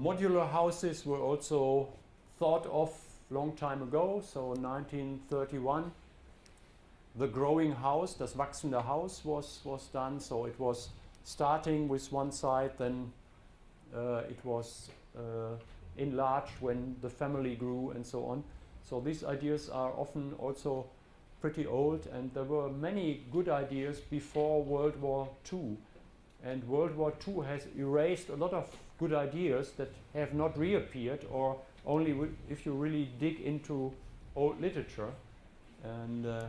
Modular houses were also thought of long time ago, so 1931. The growing house, das wachsende Haus was, was done, so it was starting with one side, then uh, it was uh, enlarged when the family grew and so on. So these ideas are often also pretty old and there were many good ideas before World War II. And World War II has erased a lot of good ideas that have not reappeared or only if you really dig into old literature. And uh,